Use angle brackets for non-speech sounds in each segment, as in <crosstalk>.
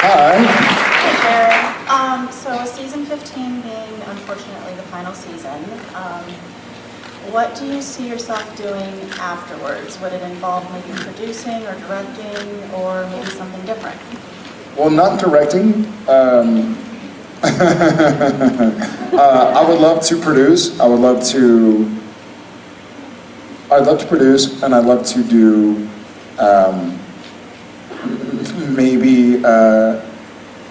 Hi. Um, so season 15 being unfortunately the final season, um, what do you see yourself doing afterwards? Would it involve maybe producing or directing or maybe something different? Well, not directing. Um, <laughs> uh, I would love to produce. I would love to. I'd love to produce, and I'd love to do um, maybe uh,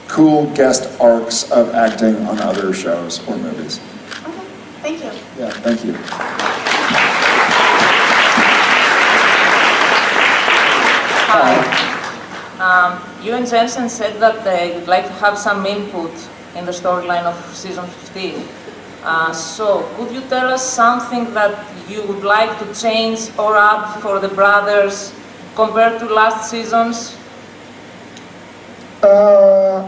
cool guest arcs of acting on other shows or movies. Okay, thank you. Yeah, thank you. Hi. Um, you and Jensen said that uh, you'd like to have some input in the storyline of season 15. Uh, so, could you tell us something that you would like to change or add for the brothers compared to last seasons? Uh,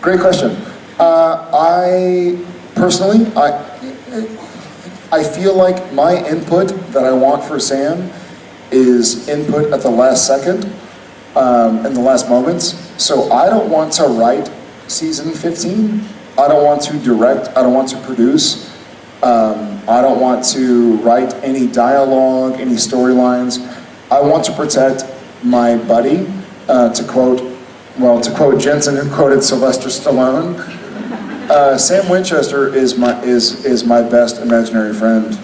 great question. Uh, I personally, I, I feel like my input that I want for Sam is input at the last second, um, in the last moments. So I don't want to write season 15. I don't want to direct. I don't want to produce. Um, I don't want to write any dialogue, any storylines. I want to protect my buddy, uh, to quote, well, to quote Jensen, who quoted Sylvester Stallone. Uh, Sam Winchester is my is is my best imaginary friend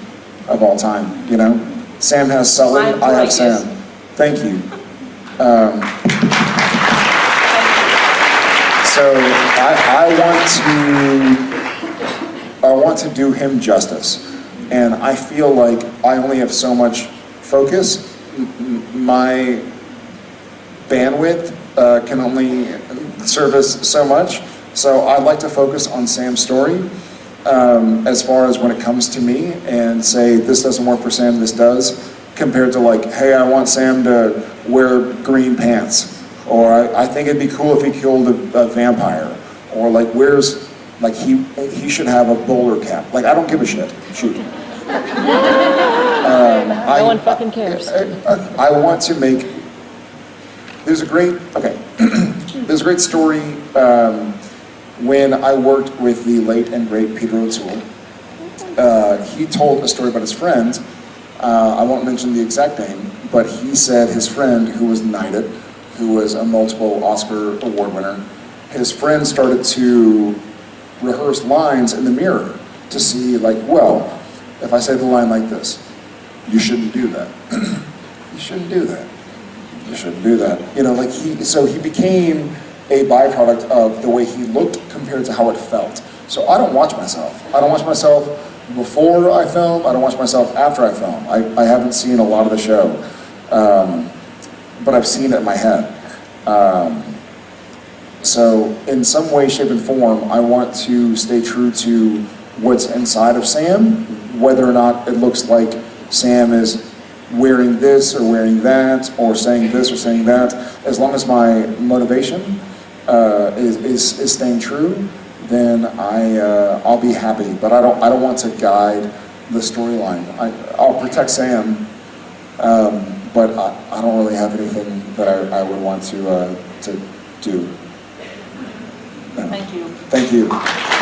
of all time. You know, Sam has Sully, I I have. Sam. Thank you. Um, so I, I want to I want to do him justice, and I feel like I only have so much focus. My bandwidth uh, can only service so much. So I'd like to focus on Sam's story um, as far as when it comes to me and say this doesn't work for Sam, this does, compared to like, hey, I want Sam to wear green pants, or I, I think it'd be cool if he killed a, a vampire, or like where's like he he should have a bowler cap. Like I don't give a shit. Shoot. <laughs> Um, No one fucking cares. I, I, I want to make. There's a great okay. <clears throat> there's a great story um, when I worked with the late and great Peter O'Toole. Uh, he told a story about his friend. Uh, I won't mention the exact name, but he said his friend, who was knighted, who was a multiple Oscar award winner, his friend started to rehearse lines in the mirror to see, like, well, if I say the line like this, you shouldn't do that. <clears throat> you shouldn't do that. You shouldn't do that. You know, like he, so he became a byproduct of the way he looked compared to how it felt. So I don't watch myself. I don't watch myself before I film. I don't watch myself after I film. I, I haven't seen a lot of the show, um, but I've seen it in my head. Um, so in some way, shape, and form, I want to stay true to what's inside of Sam, whether or not it looks like Sam is wearing this or wearing that, or saying this or saying that. As long as my motivation uh, is, is, is staying true, then I, uh, I'll be happy. But I don't, I don't want to guide the storyline. I, I'll protect Sam, um, but I, I don't really have anything that I, I would want to, uh, to do. Thank you. Thank you.